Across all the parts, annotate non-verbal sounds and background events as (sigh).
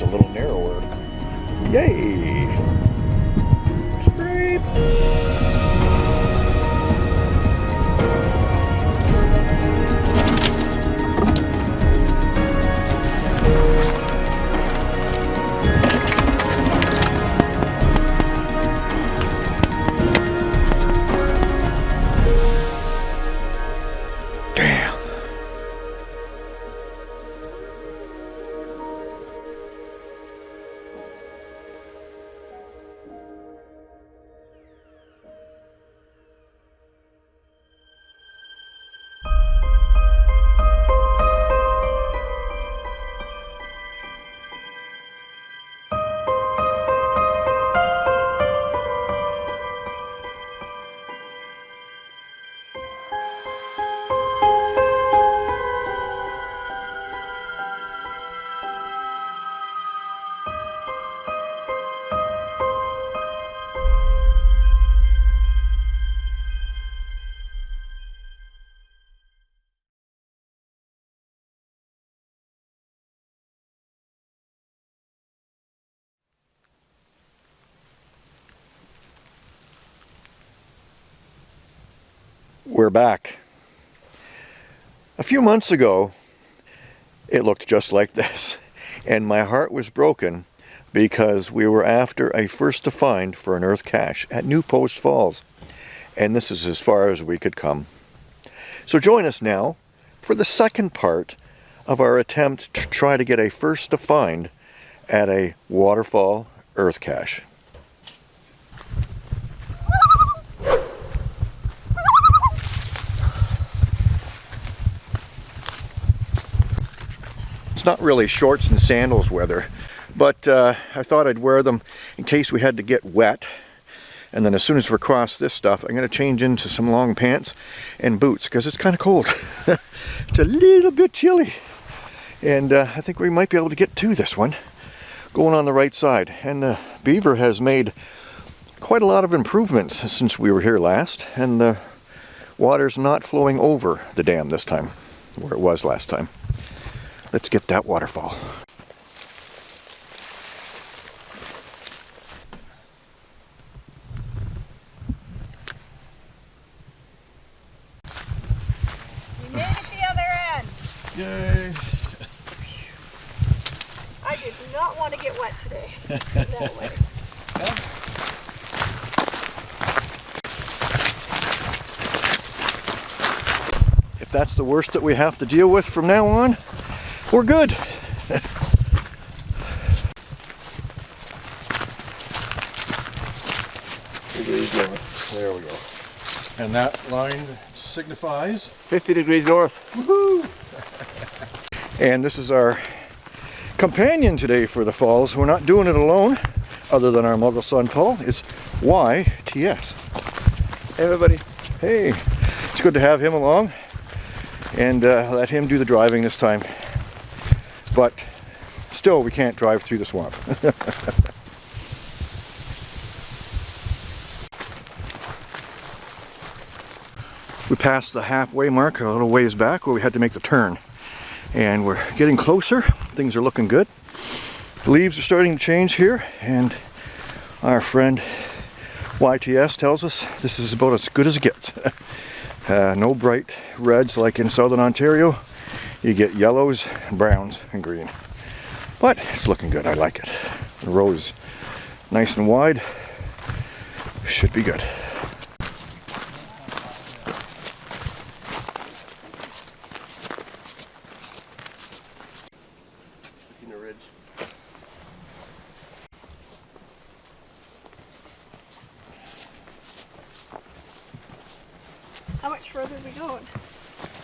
it's a little narrower. Yay! Scrape! We're back. A few months ago, it looked just like this. (laughs) And my heart was broken because we were after a first to find for an earth cache at New Post Falls. And this is as far as we could come. So join us now for the second part of our attempt to try to get a first to find at a waterfall earth cache. Not really shorts and sandals weather, but uh, I thought I'd wear them in case we had to get wet. And then as soon as we cross this stuff, I'm going to change into some long pants and boots because it's kind of cold. (laughs) it's a little bit chilly. And uh, I think we might be able to get to this one going on the right side. And the beaver has made quite a lot of improvements since we were here last. And the water's not flowing over the dam this time, where it was last time. Let's get that waterfall. We made it the other end. Yay. I did not want to get wet today. (laughs) that way. If that's the worst that we have to deal with from now on, we're good. degrees north. There we go. And that line signifies? 50 degrees north. Woohoo! (laughs) And this is our companion today for the falls. We're not doing it alone, other than our muggle son Paul. It's YTS. Hey everybody. Hey, it's good to have him along and uh, let him do the driving this time but still we can't drive through the swamp. (laughs) we passed the halfway mark a little ways back where we had to make the turn. And we're getting closer. Things are looking good. The leaves are starting to change here and our friend YTS tells us this is about as good as it gets. (laughs) Uh, no bright reds like in southern Ontario you get yellows, browns, and green. But it's looking good, I like it. The road is nice and wide, should be good. How much further are we going?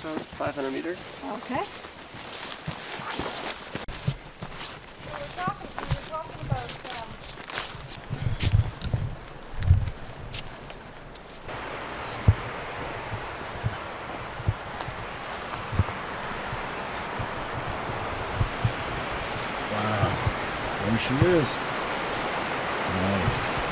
About 500 meters. Okay. Wow, there she is. Nice.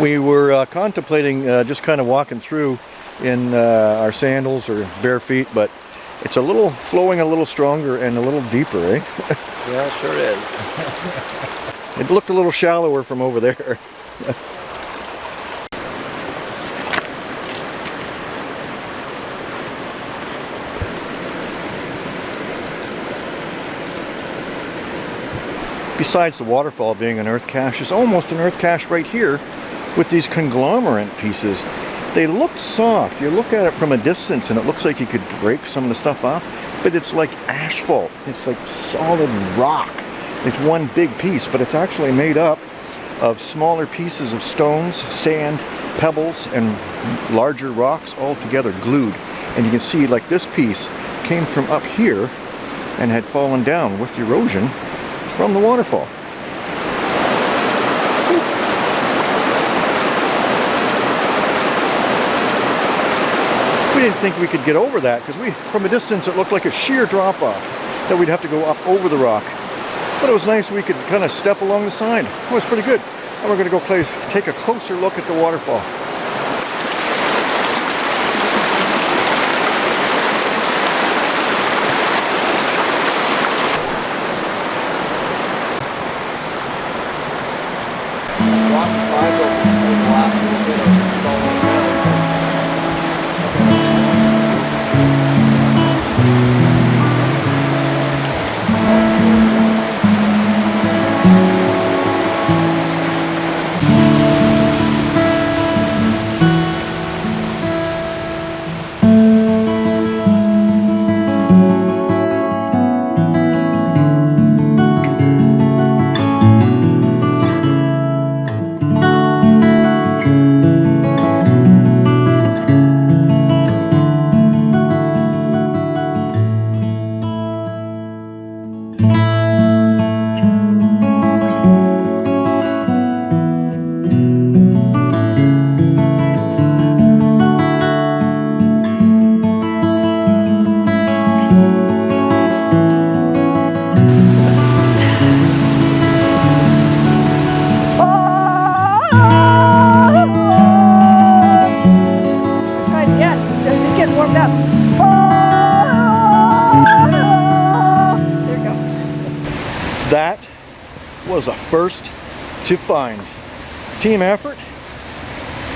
We were uh, contemplating uh, just kind of walking through in uh, our sandals or bare feet, but it's a little flowing a little stronger and a little deeper, eh? (laughs) Yeah, it sure is. It looked a little shallower from over there. (laughs) Besides the waterfall being an earth cache, there's almost an earth cache right here with these conglomerate pieces. They look soft. You look at it from a distance and it looks like you could break some of the stuff off, but it's like asphalt. It's like solid rock. It's one big piece, but it's actually made up of smaller pieces of stones, sand, pebbles, and larger rocks all together glued. And you can see like this piece came from up here and had fallen down with erosion from the waterfall. We didn't think we could get over that because we, from a distance, it looked like a sheer drop off that we'd have to go up over the rock. But it was nice we could kind of step along the side. It was pretty good. And we're going to go play, take a closer look at the waterfall. That was a first to find. Team effort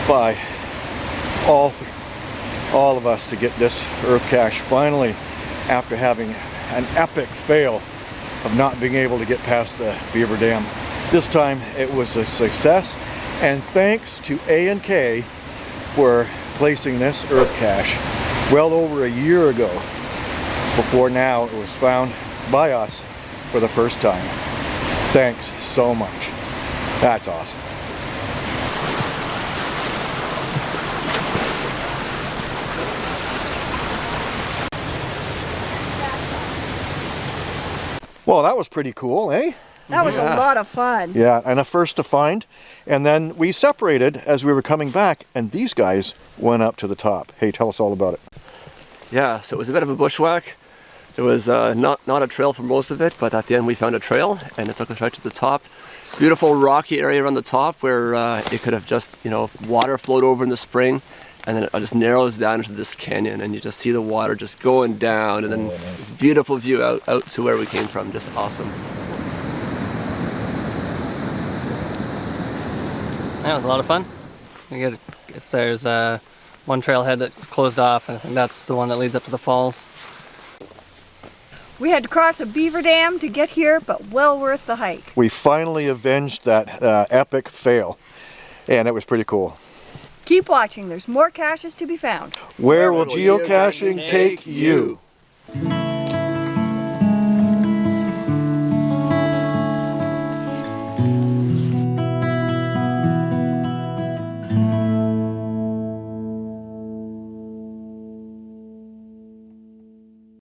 by all, all of us to get this earth cache finally after having an epic fail of not being able to get past the beaver dam. This time it was a success and thanks to A&K for placing this earth cache well over a year ago before now it was found by us for the first time. Thanks so much. That's awesome. Well, that was pretty cool, eh? That was Yeah. a lot of fun. Yeah, and a first to find. And then we separated as we were coming back, and these guys went up to the top. Hey, tell us all about it. Yeah, so it was a bit of a bushwhack. There was uh, not, not a trail for most of it, but at the end we found a trail and it took us right to the top. Beautiful rocky area around the top where uh, it could have just, you know, water flowed over in the spring and then it just narrows down into this canyon and you just see the water just going down and then this beautiful view out, out to where we came from. Just awesome. That was a lot of fun. Get if there's uh, one trailhead that's closed off, and I think that's the one that leads up to the falls. We had to cross a beaver dam to get here, but well worth the hike. We finally avenged that uh, epic fail, and it was pretty cool. Keep watching. There's more caches to be found. Where will will geocaching geocaching take take you? you?